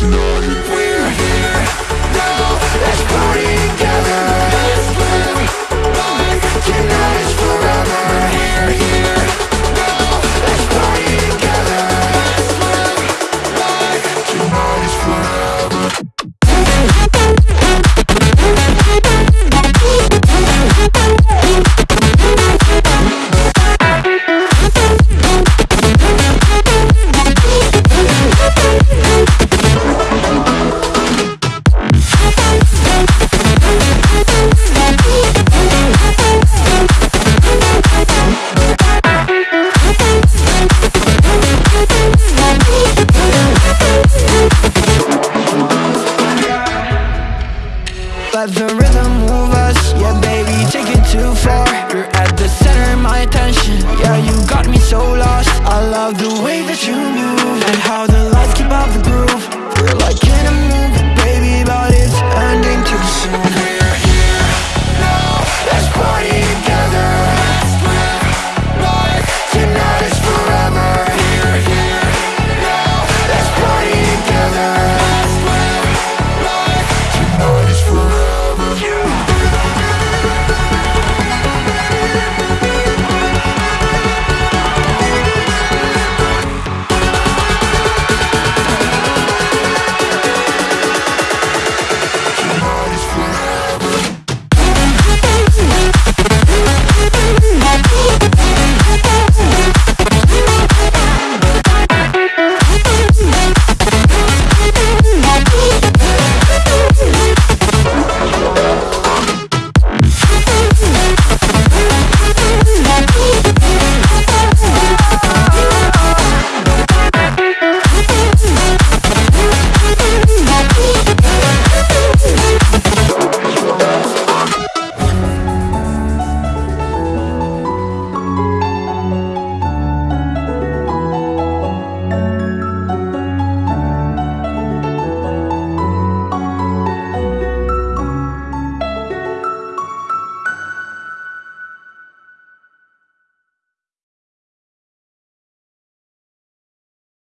tonight. Let the rhythm move us. Yeah, baby, take it too far. You're at the